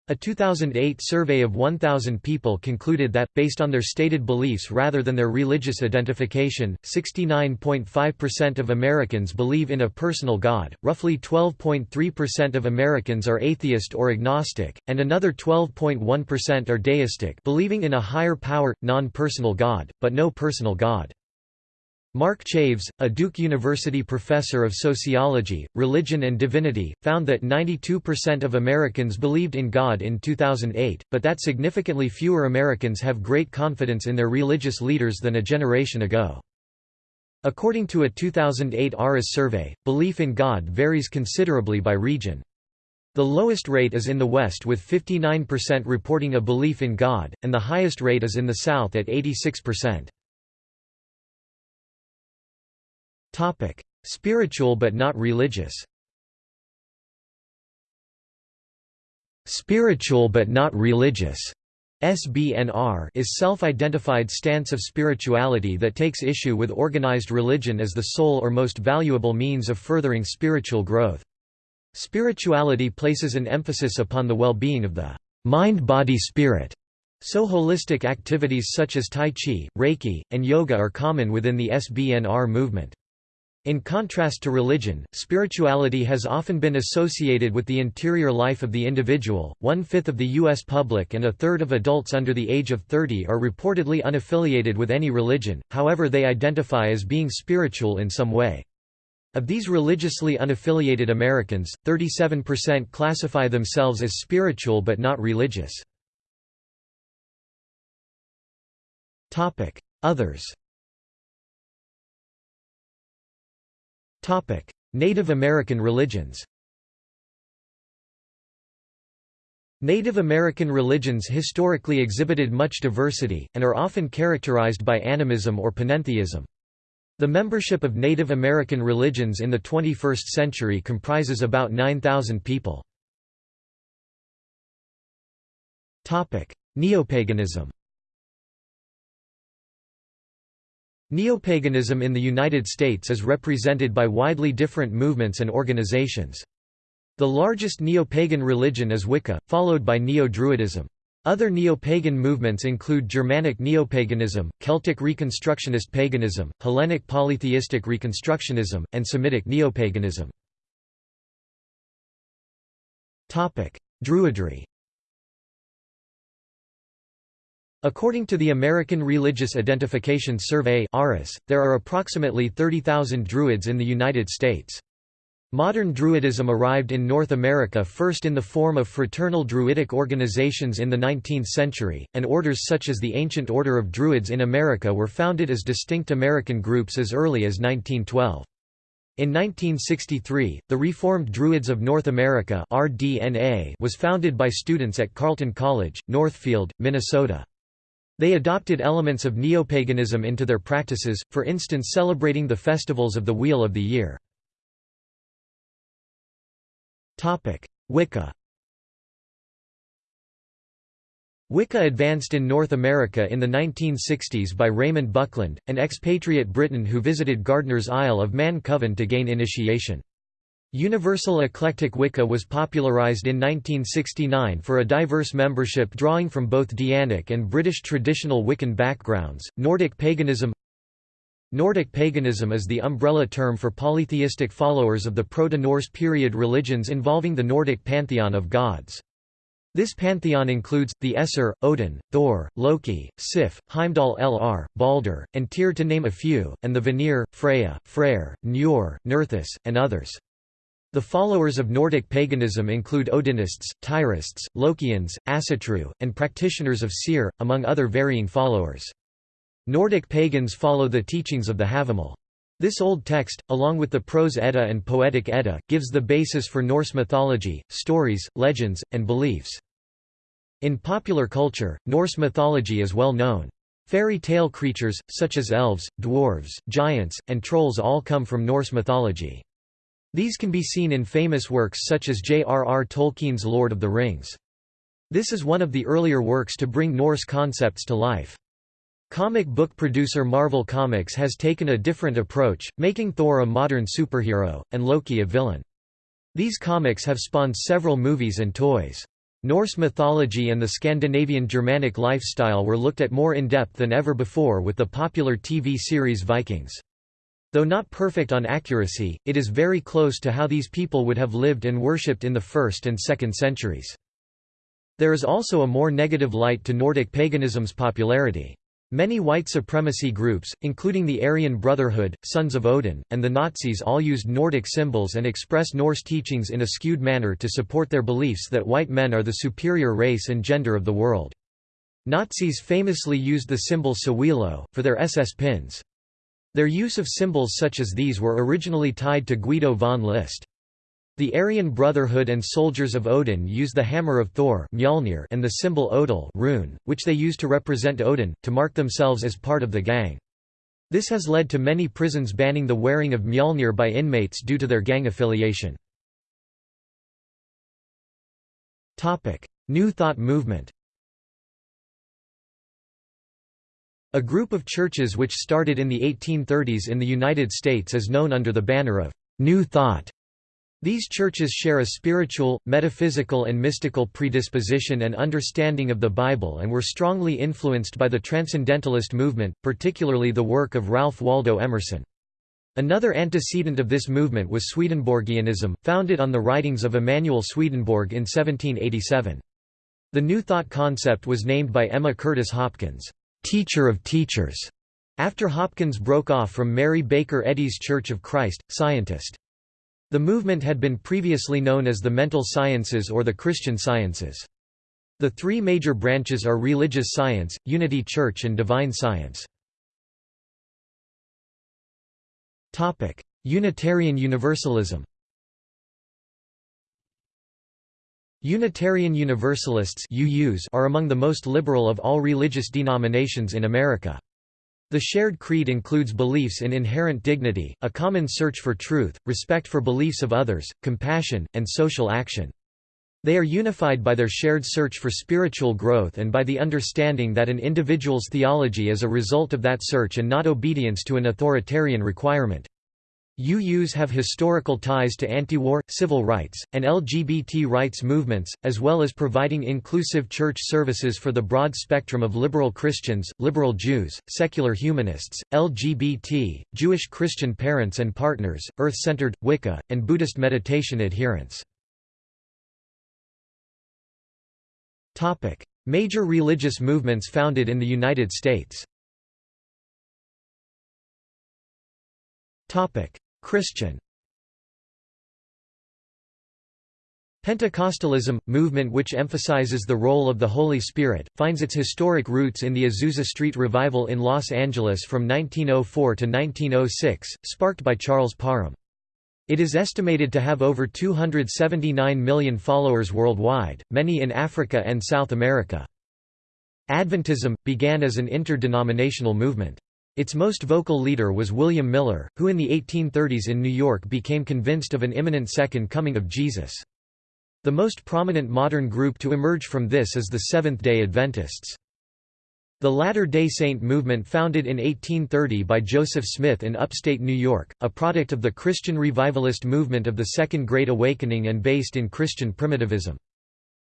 A 2008 survey of 1,000 people concluded that, based on their stated beliefs rather than their religious identification, 69.5% of Americans believe in a personal God, roughly 12.3% of Americans are atheist or agnostic, and another 12.1% are deistic believing in a higher power, non-personal God, but no personal God. Mark Chaves, a Duke University professor of sociology, religion and divinity, found that 92% of Americans believed in God in 2008, but that significantly fewer Americans have great confidence in their religious leaders than a generation ago. According to a 2008 ARIS survey, belief in God varies considerably by region. The lowest rate is in the West with 59% reporting a belief in God, and the highest rate is in the South at 86%. Topic: Spiritual but not religious. Spiritual but not religious SBNR is self-identified stance of spirituality that takes issue with organized religion as the sole or most valuable means of furthering spiritual growth. Spirituality places an emphasis upon the well-being of the mind-body-spirit, so holistic activities such as Tai Chi, Reiki, and yoga are common within the SBNR movement. In contrast to religion, spirituality has often been associated with the interior life of the individual. One fifth of the U.S. public and a third of adults under the age of 30 are reportedly unaffiliated with any religion, however, they identify as being spiritual in some way. Of these religiously unaffiliated Americans, 37% classify themselves as spiritual but not religious. Others Native American religions Native American religions historically exhibited much diversity, and are often characterized by animism or panentheism. The membership of Native American religions in the 21st century comprises about 9,000 people. Neopaganism Neopaganism in the United States is represented by widely different movements and organizations. The largest neopagan religion is Wicca, followed by Neo-Druidism. Other neo-pagan movements include Germanic neopaganism, Celtic Reconstructionist paganism, Hellenic polytheistic Reconstructionism, and Semitic neopaganism. Druidry According to the American Religious Identification Survey there are approximately 30,000 Druids in the United States. Modern Druidism arrived in North America first in the form of fraternal Druidic organizations in the 19th century, and orders such as the Ancient Order of Druids in America were founded as distinct American groups as early as 1912. In 1963, the Reformed Druids of North America was founded by students at Carleton College, Northfield, Minnesota. They adopted elements of neopaganism into their practices, for instance celebrating the festivals of the Wheel of the Year. Wicca Wicca advanced in North America in the 1960s by Raymond Buckland, an expatriate Briton who visited Gardner's Isle of Man Coven to gain initiation. Universal Eclectic Wicca was popularized in 1969 for a diverse membership drawing from both Dianic and British traditional Wiccan backgrounds. Nordic paganism Nordic paganism is the umbrella term for polytheistic followers of the Proto-Norse period religions involving the Nordic pantheon of gods. This pantheon includes, the Aesir, Odin, Thor, Loki, Sif, Heimdallr, Balder, and Tyr to name a few, and the Vanir, Freya, Freyr, Njord, Nerthus, and others. The followers of Nordic paganism include Odinists, Tyrists, Lokians, Asatru, and practitioners of Seidr, among other varying followers. Nordic pagans follow the teachings of the Havamal. This old text, along with the Prose Edda and Poetic Edda, gives the basis for Norse mythology, stories, legends, and beliefs. In popular culture, Norse mythology is well known. Fairy tale creatures, such as elves, dwarves, giants, and trolls all come from Norse mythology. These can be seen in famous works such as J.R.R. Tolkien's Lord of the Rings. This is one of the earlier works to bring Norse concepts to life. Comic book producer Marvel Comics has taken a different approach, making Thor a modern superhero, and Loki a villain. These comics have spawned several movies and toys. Norse mythology and the Scandinavian Germanic lifestyle were looked at more in depth than ever before with the popular TV series Vikings. Though not perfect on accuracy, it is very close to how these people would have lived and worshipped in the 1st and 2nd centuries. There is also a more negative light to Nordic paganism's popularity. Many white supremacy groups, including the Aryan Brotherhood, Sons of Odin, and the Nazis all used Nordic symbols and express Norse teachings in a skewed manner to support their beliefs that white men are the superior race and gender of the world. Nazis famously used the symbol Sowilo, for their SS pins. Their use of symbols such as these were originally tied to Guido von List. The Aryan Brotherhood and soldiers of Odin use the hammer of Thor Mjolnir and the symbol Odal rune, which they use to represent Odin, to mark themselves as part of the gang. This has led to many prisons banning the wearing of Mjolnir by inmates due to their gang affiliation. New Thought movement A group of churches which started in the 1830s in the United States is known under the banner of New Thought. These churches share a spiritual, metaphysical and mystical predisposition and understanding of the Bible and were strongly influenced by the Transcendentalist movement, particularly the work of Ralph Waldo Emerson. Another antecedent of this movement was Swedenborgianism, founded on the writings of Emanuel Swedenborg in 1787. The New Thought concept was named by Emma Curtis Hopkins, "'Teacher of Teachers' after Hopkins broke off from Mary Baker Eddy's Church of Christ, Scientist. The movement had been previously known as the Mental Sciences or the Christian Sciences. The three major branches are religious science, unity church and divine science. Unitarian Universalism Unitarian Universalists are among the most liberal of all religious denominations in America. The shared creed includes beliefs in inherent dignity, a common search for truth, respect for beliefs of others, compassion, and social action. They are unified by their shared search for spiritual growth and by the understanding that an individual's theology is a result of that search and not obedience to an authoritarian requirement. UUs have historical ties to anti-war, civil rights, and LGBT rights movements, as well as providing inclusive church services for the broad spectrum of liberal Christians, liberal Jews, secular humanists, LGBT, Jewish Christian parents and partners, earth-centered, Wicca, and Buddhist meditation adherents. Major religious movements founded in the United States Christian Pentecostalism, movement which emphasizes the role of the Holy Spirit, finds its historic roots in the Azusa Street Revival in Los Angeles from 1904 to 1906, sparked by Charles Parham. It is estimated to have over 279 million followers worldwide, many in Africa and South America. Adventism, began as an interdenominational movement. Its most vocal leader was William Miller, who in the 1830s in New York became convinced of an imminent second coming of Jesus. The most prominent modern group to emerge from this is the Seventh-day Adventists. The Latter-day Saint movement founded in 1830 by Joseph Smith in upstate New York, a product of the Christian revivalist movement of the Second Great Awakening and based in Christian primitivism.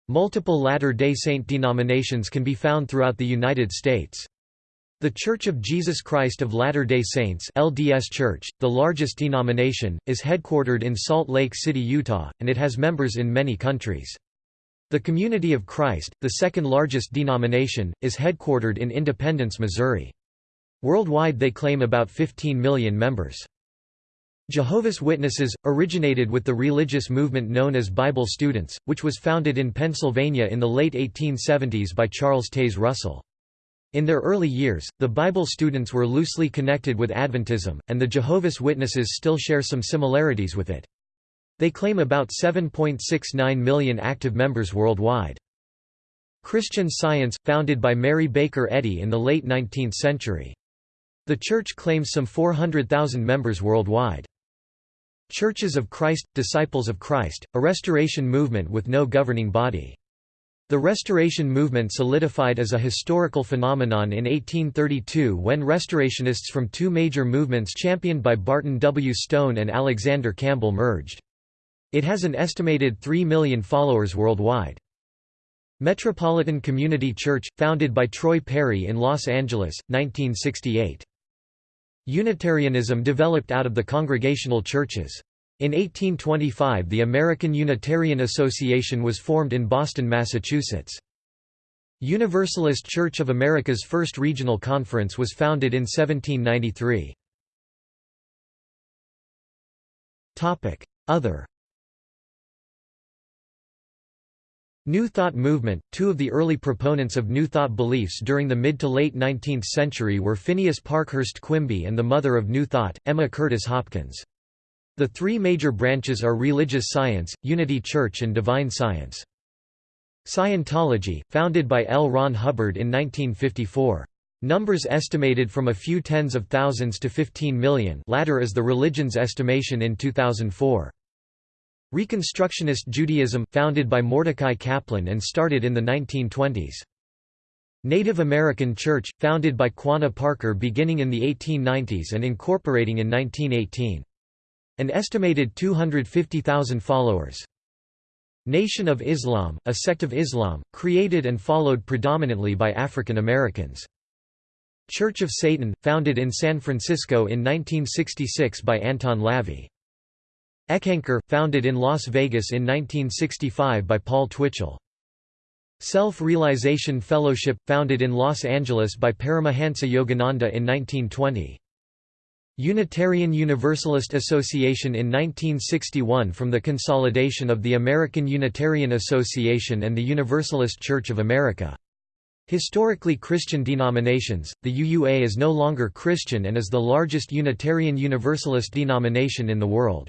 Multiple Latter-day Saint denominations can be found throughout the United States. The Church of Jesus Christ of Latter-day Saints LDS Church, the largest denomination, is headquartered in Salt Lake City, Utah, and it has members in many countries. The Community of Christ, the second largest denomination, is headquartered in Independence, Missouri. Worldwide they claim about 15 million members. Jehovah's Witnesses, originated with the religious movement known as Bible Students, which was founded in Pennsylvania in the late 1870s by Charles Taze Russell. In their early years, the Bible students were loosely connected with Adventism, and the Jehovah's Witnesses still share some similarities with it. They claim about 7.69 million active members worldwide. Christian Science, founded by Mary Baker Eddy in the late 19th century. The church claims some 400,000 members worldwide. Churches of Christ – Disciples of Christ, a restoration movement with no governing body. The Restoration movement solidified as a historical phenomenon in 1832 when restorationists from two major movements championed by Barton W. Stone and Alexander Campbell merged. It has an estimated 3 million followers worldwide. Metropolitan Community Church, founded by Troy Perry in Los Angeles, 1968. Unitarianism developed out of the Congregational churches. In 1825 the American Unitarian Association was formed in Boston, Massachusetts. Universalist Church of America's first regional conference was founded in 1793. Other New Thought movement Two of the early proponents of New Thought beliefs during the mid to late 19th century were Phineas Parkhurst Quimby and the mother of New Thought, Emma Curtis Hopkins. The three major branches are religious science, unity church and divine science. Scientology, founded by L. Ron Hubbard in 1954. Numbers estimated from a few tens of thousands to 15 million latter is the religion's estimation in 2004. Reconstructionist Judaism, founded by Mordecai Kaplan and started in the 1920s. Native American Church, founded by Quanah Parker beginning in the 1890s and incorporating in 1918. An estimated 250,000 followers. Nation of Islam, a sect of Islam, created and followed predominantly by African Americans. Church of Satan, founded in San Francisco in 1966 by Anton LaVey. Eckankar, founded in Las Vegas in 1965 by Paul Twitchell. Self-Realization Fellowship, founded in Los Angeles by Paramahansa Yogananda in 1920. Unitarian Universalist Association in 1961 from the consolidation of the American Unitarian Association and the Universalist Church of America. Historically Christian denominations, the UUA is no longer Christian and is the largest Unitarian Universalist denomination in the world.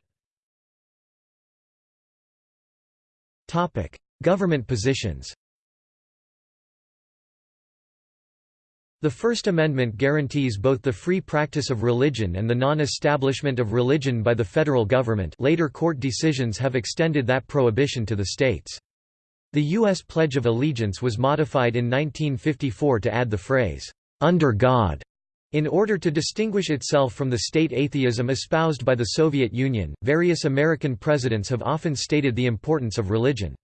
Government positions The First Amendment guarantees both the free practice of religion and the non-establishment of religion by the federal government later court decisions have extended that prohibition to the states. The U.S. Pledge of Allegiance was modified in 1954 to add the phrase, "'under God' In order to distinguish itself from the state atheism espoused by the Soviet Union, various American presidents have often stated the importance of religion.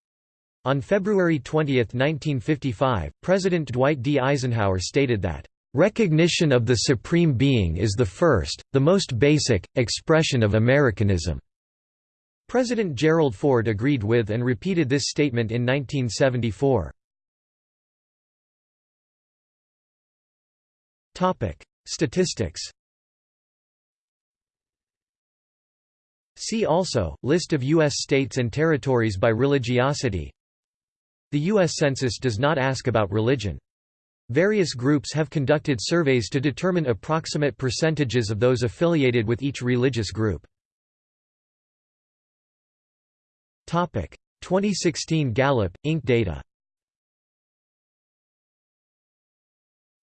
On February 20, 1955, President Dwight D. Eisenhower stated that, "...recognition of the Supreme Being is the first, the most basic, expression of Americanism." President Gerald Ford agreed with and repeated this statement in 1974. Statistics See also, List of U.S. states and territories by religiosity the U.S. Census does not ask about religion. Various groups have conducted surveys to determine approximate percentages of those affiliated with each religious group. 2016 Gallup, Inc. data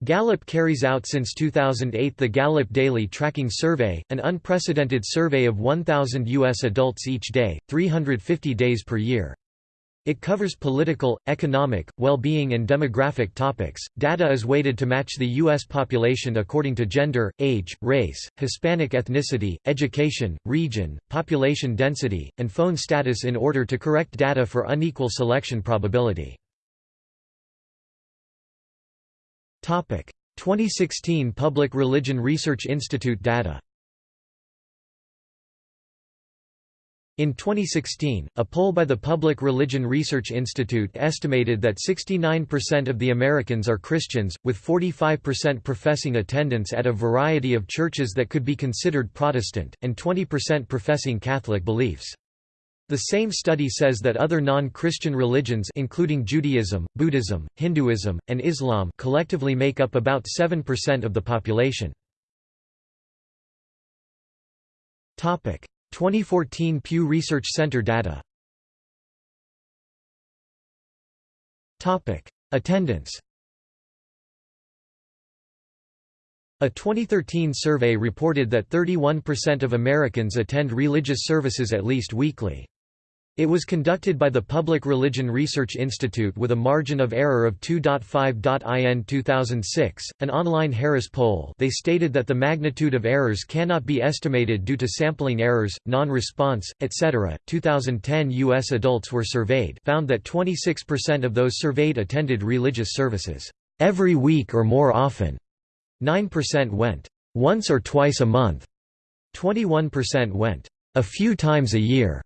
Gallup carries out since 2008 the Gallup Daily Tracking Survey, an unprecedented survey of 1,000 U.S. adults each day, 350 days per year. It covers political, economic, well-being and demographic topics. Data is weighted to match the U.S. population according to gender, age, race, Hispanic ethnicity, education, region, population density, and phone status in order to correct data for unequal selection probability. Topic: 2016 Public Religion Research Institute data In 2016, a poll by the Public Religion Research Institute estimated that 69% of the Americans are Christians, with 45% professing attendance at a variety of churches that could be considered Protestant, and 20% professing Catholic beliefs. The same study says that other non-Christian religions including Judaism, Buddhism, Hinduism, and Islam collectively make up about 7% of the population. 2014 Pew Research Center data. Attendance. A 2013 survey reported that 31% of Americans attend religious services at least weekly. It was conducted by the Public Religion Research Institute with a margin of error of 2.5. In 2006, an online Harris poll they stated that the magnitude of errors cannot be estimated due to sampling errors, non-response, etc. 2010 U.S. adults were surveyed found that 26% of those surveyed attended religious services, every week or more often. 9% went, once or twice a month. 21% went, a few times a year.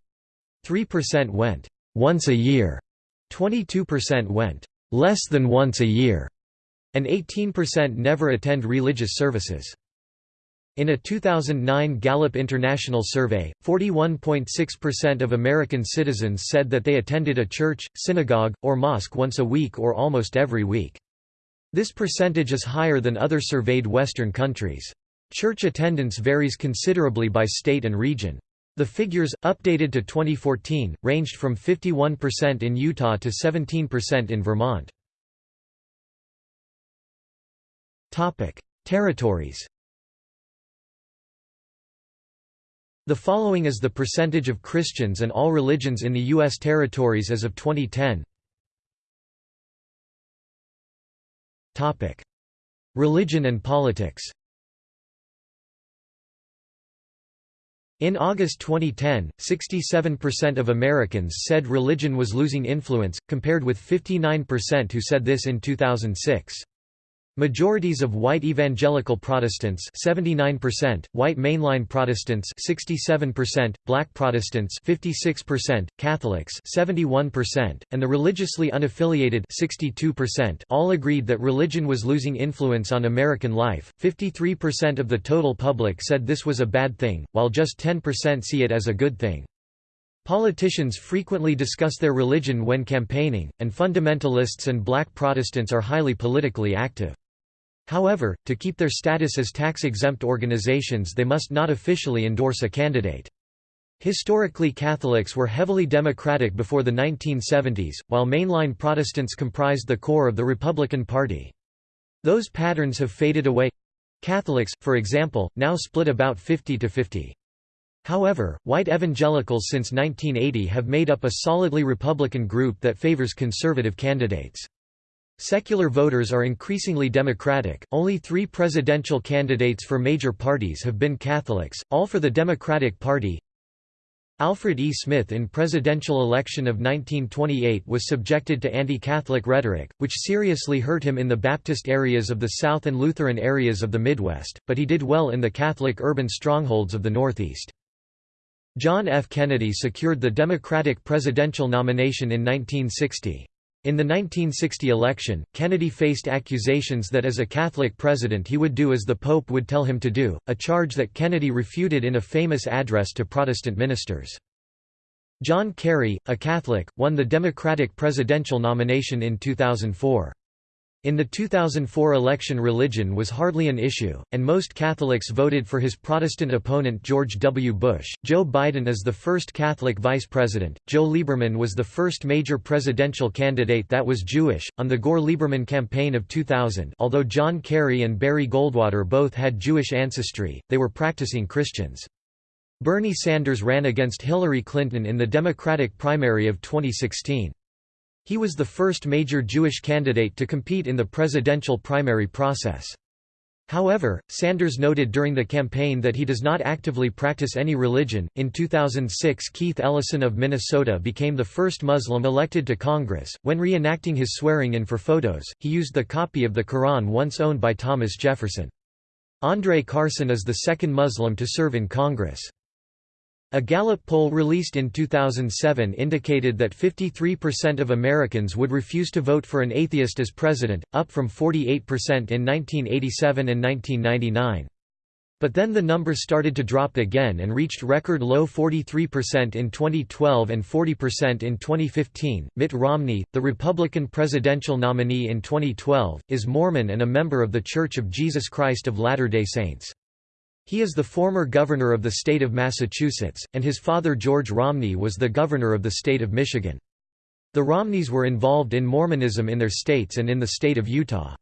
3% went, once a year, 22% went, less than once a year, and 18% never attend religious services. In a 2009 Gallup International survey, 41.6% of American citizens said that they attended a church, synagogue, or mosque once a week or almost every week. This percentage is higher than other surveyed Western countries. Church attendance varies considerably by state and region. The figures, updated to 2014, ranged from 51% in Utah to 17% in Vermont. Territories The following is the percentage of Christians and all religions in the U.S. territories as of 2010. Religion and politics In August 2010, 67% of Americans said religion was losing influence, compared with 59% who said this in 2006. Majorities of white evangelical Protestants 79%, white mainline Protestants 67%, black Protestants 56%, Catholics 71%, and the religiously unaffiliated 62% all agreed that religion was losing influence on American life. 53% of the total public said this was a bad thing, while just 10% see it as a good thing. Politicians frequently discuss their religion when campaigning, and fundamentalists and black Protestants are highly politically active. However, to keep their status as tax-exempt organizations they must not officially endorse a candidate. Historically Catholics were heavily Democratic before the 1970s, while mainline Protestants comprised the core of the Republican Party. Those patterns have faded away. Catholics, for example, now split about 50 to 50. However, white evangelicals since 1980 have made up a solidly Republican group that favors conservative candidates. Secular voters are increasingly Democratic, only three presidential candidates for major parties have been Catholics, all for the Democratic Party. Alfred E. Smith in presidential election of 1928 was subjected to anti-Catholic rhetoric, which seriously hurt him in the Baptist areas of the South and Lutheran areas of the Midwest, but he did well in the Catholic urban strongholds of the Northeast. John F. Kennedy secured the Democratic presidential nomination in 1960. In the 1960 election, Kennedy faced accusations that as a Catholic president he would do as the Pope would tell him to do, a charge that Kennedy refuted in a famous address to Protestant ministers. John Kerry, a Catholic, won the Democratic presidential nomination in 2004. In the 2004 election religion was hardly an issue, and most Catholics voted for his Protestant opponent George W. Bush. Joe Biden is the first Catholic vice president. Joe Lieberman was the first major presidential candidate that was Jewish. On the Gore Lieberman campaign of 2000, although John Kerry and Barry Goldwater both had Jewish ancestry, they were practicing Christians. Bernie Sanders ran against Hillary Clinton in the Democratic primary of 2016. He was the first major Jewish candidate to compete in the presidential primary process. However, Sanders noted during the campaign that he does not actively practice any religion. In 2006, Keith Ellison of Minnesota became the first Muslim elected to Congress. When reenacting his swearing in for photos, he used the copy of the Quran once owned by Thomas Jefferson. Andre Carson is the second Muslim to serve in Congress. A Gallup poll released in 2007 indicated that 53% of Americans would refuse to vote for an atheist as president, up from 48% in 1987 and 1999. But then the number started to drop again and reached record low 43% in 2012 and 40% in 2015. Mitt Romney, the Republican presidential nominee in 2012, is Mormon and a member of The Church of Jesus Christ of Latter-day Saints. He is the former governor of the state of Massachusetts, and his father George Romney was the governor of the state of Michigan. The Romneys were involved in Mormonism in their states and in the state of Utah.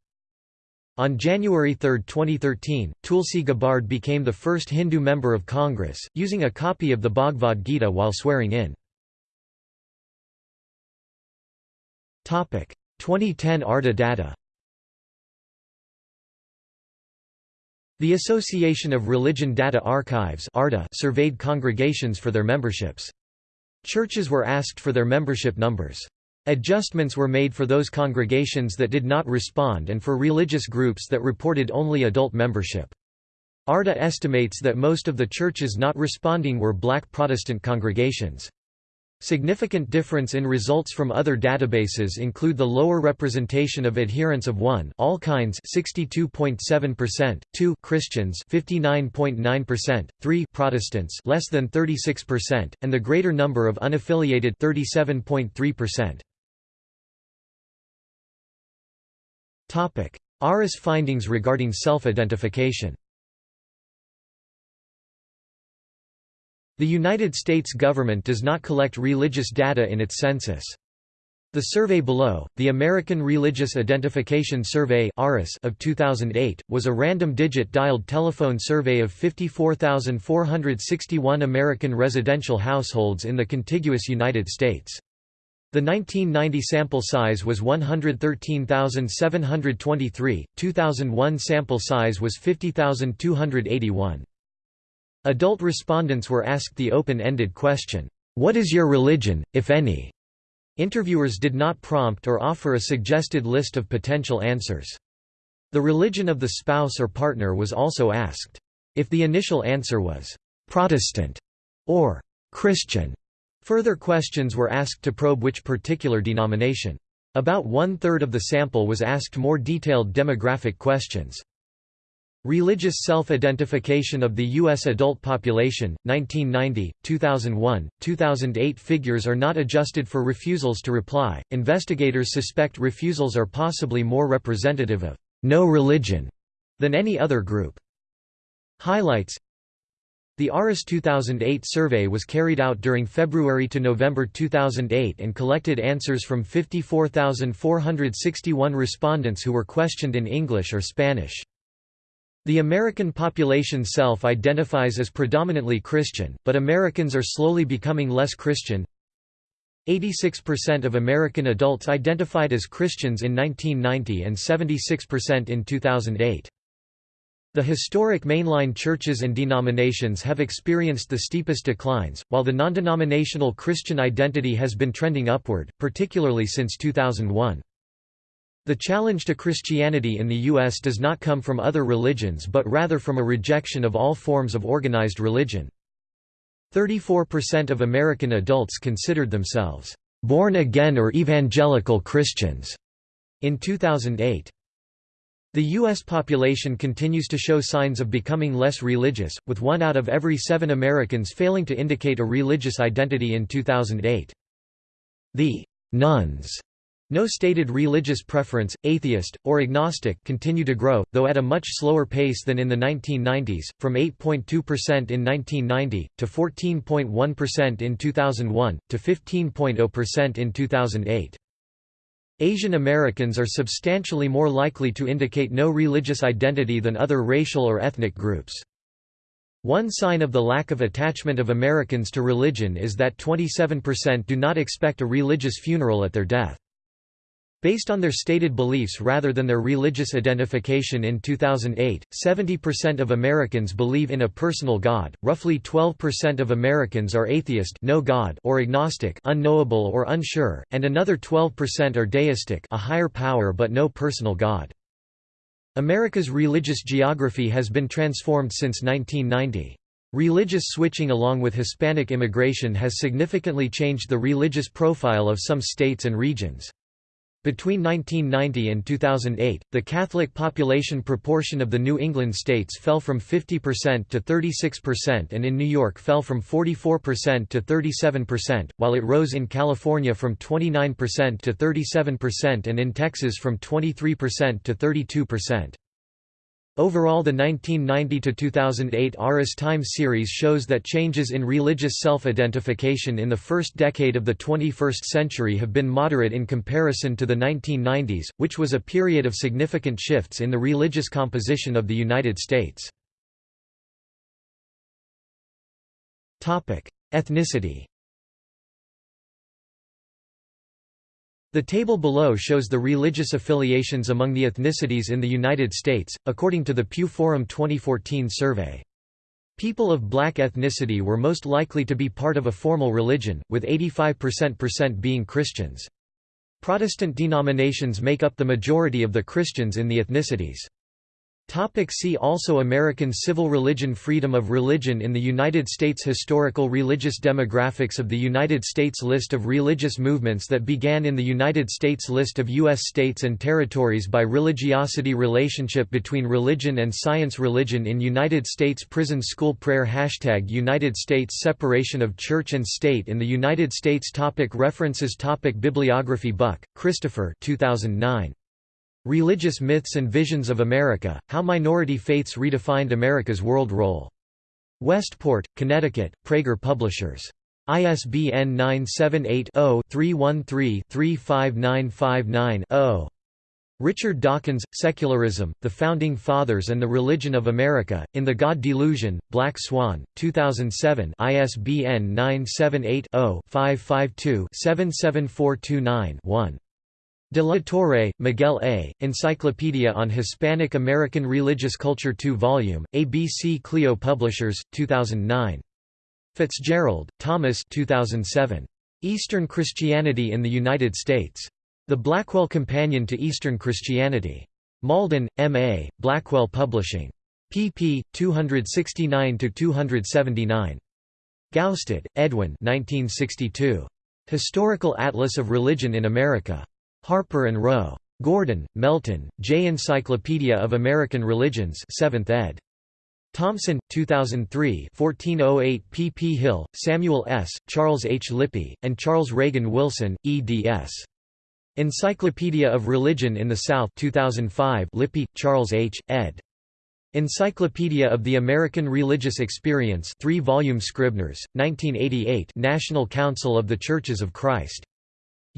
On January 3, 2013, Tulsi Gabbard became the first Hindu member of Congress, using a copy of the Bhagavad Gita while swearing in. 2010 ARDA data The Association of Religion Data Archives surveyed congregations for their memberships. Churches were asked for their membership numbers. Adjustments were made for those congregations that did not respond and for religious groups that reported only adult membership. ARDA estimates that most of the churches not responding were black Protestant congregations. Significant difference in results from other databases include the lower representation of adherents of 1 all kinds 62.7%, 2 Christians 59.9%, 3 Protestants less than 36%, and the greater number of unaffiliated 37.3%. Topic: ARIS findings regarding self-identification. The United States government does not collect religious data in its census. The survey below, the American Religious Identification Survey of 2008, was a random-digit dialed telephone survey of 54,461 American residential households in the contiguous United States. The 1990 sample size was 113,723, 2001 sample size was 50,281. Adult respondents were asked the open-ended question, "'What is your religion, if any?' Interviewers did not prompt or offer a suggested list of potential answers. The religion of the spouse or partner was also asked. If the initial answer was, "'Protestant' or "'Christian' Further questions were asked to probe which particular denomination. About one-third of the sample was asked more detailed demographic questions. Religious self-identification of the U.S. adult population, 1990, 2001, 2008 figures are not adjusted for refusals to reply. Investigators suspect refusals are possibly more representative of no religion than any other group. Highlights the ARIS 2008 survey was carried out during February to November 2008 and collected answers from 54,461 respondents who were questioned in English or Spanish. The American population self-identifies as predominantly Christian, but Americans are slowly becoming less Christian. 86% of American adults identified as Christians in 1990 and 76% in 2008. The historic mainline churches and denominations have experienced the steepest declines, while the non-denominational Christian identity has been trending upward, particularly since 2001. The challenge to Christianity in the U.S. does not come from other religions but rather from a rejection of all forms of organized religion. 34% of American adults considered themselves born-again or evangelical Christians in 2008. The U.S. population continues to show signs of becoming less religious, with one out of every seven Americans failing to indicate a religious identity in 2008. The «nones» no stated religious preference, atheist, or agnostic continue to grow, though at a much slower pace than in the 1990s, from 8.2% in 1990, to 14.1% in 2001, to 15.0% in 2008. Asian Americans are substantially more likely to indicate no religious identity than other racial or ethnic groups. One sign of the lack of attachment of Americans to religion is that 27% do not expect a religious funeral at their death. Based on their stated beliefs rather than their religious identification in 2008, 70% of Americans believe in a personal God, roughly 12% of Americans are atheist no God or agnostic unknowable or unsure, and another 12% are deistic a higher power but no personal God. America's religious geography has been transformed since 1990. Religious switching along with Hispanic immigration has significantly changed the religious profile of some states and regions. Between 1990 and 2008, the Catholic population proportion of the New England states fell from 50% to 36% and in New York fell from 44% to 37%, while it rose in California from 29% to 37% and in Texas from 23% to 32%. Overall the 1990–2008 ARIS Time series shows that changes in religious self-identification in the first decade of the 21st century have been moderate in comparison to the 1990s, which was a period of significant shifts in the religious composition of the United States. Ethnicity The table below shows the religious affiliations among the ethnicities in the United States, according to the Pew Forum 2014 survey. People of black ethnicity were most likely to be part of a formal religion, with 85% being Christians. Protestant denominations make up the majority of the Christians in the ethnicities. Topic see also American civil religion Freedom of religion in the United States Historical religious demographics of the United States List of religious movements that began in the United States List of U.S. states and territories by religiosity Relationship between religion and science Religion in United States Prison School Prayer Hashtag United States Separation of Church and State in the United States topic References topic Bibliography Buck, Christopher 2009. Religious Myths and Visions of America, How Minority Faiths Redefined America's World Role. Westport, Connecticut, Praeger Publishers. ISBN 978 0 313 35959 0. Richard Dawkins, Secularism, The Founding Fathers and the Religion of America, in the God Delusion, Black Swan, 2007 ISBN 978-0-552-77429-1. De la Torre, Miguel A., Encyclopedia on Hispanic American Religious Culture 2 volume, ABC Clio Publishers, 2009. Fitzgerald, Thomas 2007. Eastern Christianity in the United States. The Blackwell Companion to Eastern Christianity. Malden, M.A., Blackwell Publishing. pp. 269–279. Gaustad, Edwin 1962. Historical Atlas of Religion in America. Harper and Row. Gordon, Melton, J. Encyclopedia of American Religions 7th ed. Thomson, 2003 1408 P. P. Hill, Samuel S., Charles H. Lippy, and Charles Reagan Wilson, eds. Encyclopedia of Religion in the South 2005 Lippy, Charles H., ed. Encyclopedia of the American Religious Experience 3-volume Scribners, 1988 National Council of the Churches of Christ.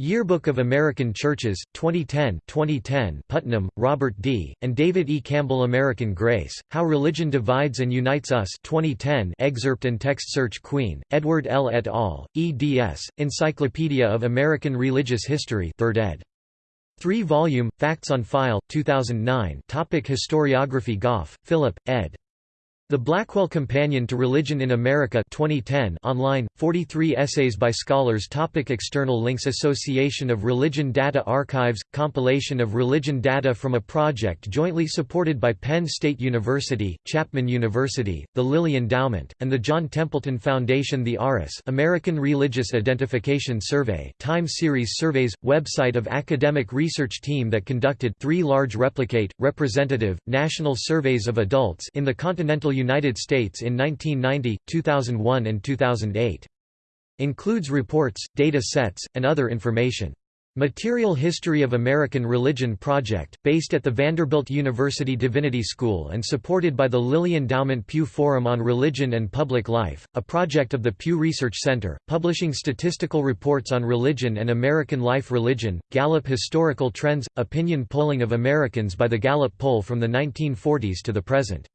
Yearbook of American Churches, 2010 2010 Putnam, Robert D., and David E. Campbell American Grace, How Religion Divides and Unites Us 2010 excerpt and text search Queen, Edward L. et al., eds, Encyclopedia of American Religious History 3rd ed. 3-volume, Facts on File, 2009 Topic Historiography Goff, Philip, ed. The Blackwell Companion to Religion in America 2010 online, 43 essays by scholars topic External links Association of Religion Data Archives – Compilation of religion data from a project jointly supported by Penn State University, Chapman University, the Lilly Endowment, and the John Templeton Foundation The ARIS American Religious Identification Survey time series surveys – website of academic research team that conducted three large replicate, representative, national surveys of adults in the continental United States in 1990, 2001 and 2008. Includes reports, data sets, and other information. Material History of American Religion Project, based at the Vanderbilt University Divinity School and supported by the Lilly Endowment Pew Forum on Religion and Public Life, a project of the Pew Research Center, publishing statistical reports on religion and American life religion, Gallup Historical Trends – Opinion polling of Americans by the Gallup poll from the 1940s to the present.